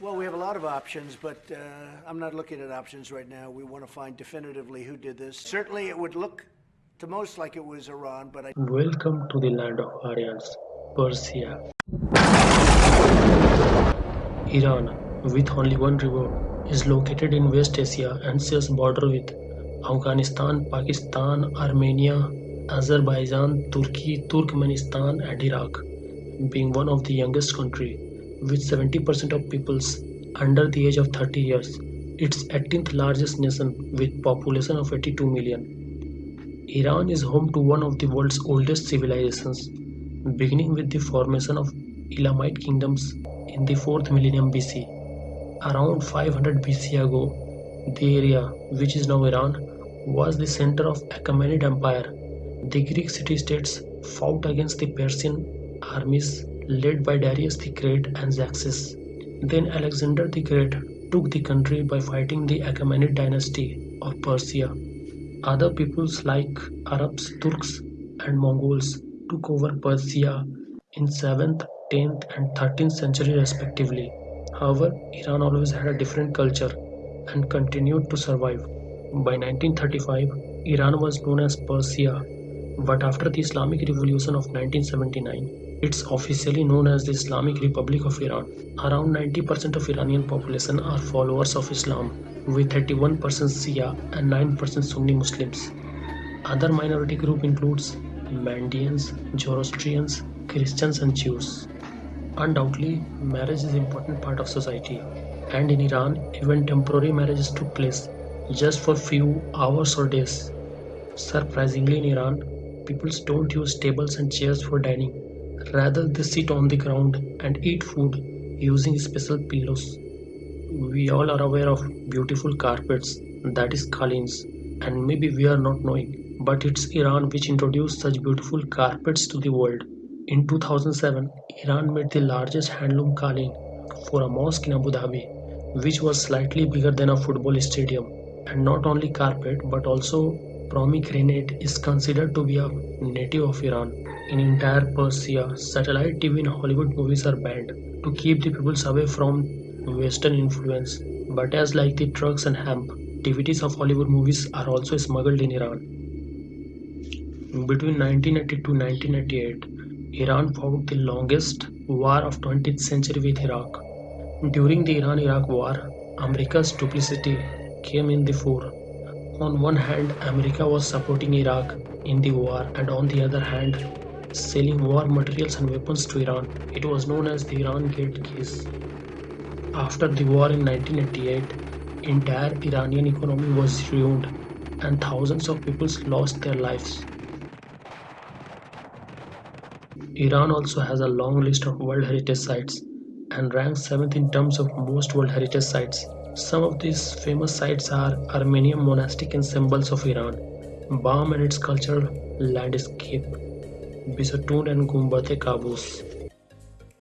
Well, we have a lot of options, but uh, I'm not looking at options right now. We want to find definitively who did this. Certainly, it would look to most like it was Iran, but I. Welcome to the land of Aryans, Persia. Iran, with only one river, is located in West Asia and shares border with Afghanistan, Pakistan, Armenia, Azerbaijan, Turkey, Turkmenistan and Iraq, being one of the youngest country with 70% of peoples under the age of 30 years. Its 18th largest nation with population of 82 million. Iran is home to one of the world's oldest civilizations, beginning with the formation of Elamite kingdoms in the 4th millennium BC. Around 500 BC ago, the area, which is now Iran, was the center of Achaemenid Empire. The Greek city-states fought against the Persian armies led by Darius the Great and Xerxes. Then Alexander the Great took the country by fighting the Achaemenid dynasty of Persia. Other peoples like Arabs, Turks and Mongols took over Persia in 7th, 10th and 13th century respectively. However, Iran always had a different culture and continued to survive. By 1935, Iran was known as Persia, but after the Islamic Revolution of 1979, it's officially known as the Islamic Republic of Iran. Around 90% of Iranian population are followers of Islam, with 31% Shia and 9% Sunni Muslims. Other minority group includes Mandaeans, Zoroastrians, Christians and Jews. Undoubtedly, marriage is an important part of society, and in Iran, even temporary marriages took place just for few hours or days. Surprisingly, in Iran, people don't use tables and chairs for dining. Rather, they sit on the ground and eat food using special pillows. We all are aware of beautiful carpets, that is qalins, and maybe we are not knowing, but it's Iran which introduced such beautiful carpets to the world. In 2007, Iran made the largest handloom qalin for a mosque in Abu Dhabi, which was slightly bigger than a football stadium. And not only carpet but also pomegranate is considered to be a native of Iran. In entire Persia, satellite TV and Hollywood movies are banned to keep the peoples away from Western influence. But as like the drugs and hemp, DVDs of Hollywood movies are also smuggled in Iran. Between 1980 to 1988, Iran fought the longest war of 20th century with Iraq. During the Iran-Iraq war, America's duplicity came in the fore. On one hand, America was supporting Iraq in the war and on the other hand, selling war materials and weapons to Iran. It was known as the Iran Gate case. After the war in 1988, entire Iranian economy was ruined and thousands of people lost their lives. Iran also has a long list of World Heritage Sites and ranks 7th in terms of most World Heritage Sites. Some of these famous sites are Armenian monastic ensembles of Iran, Bam and its cultural landscape, Bisatun and Gumbate Qaboos.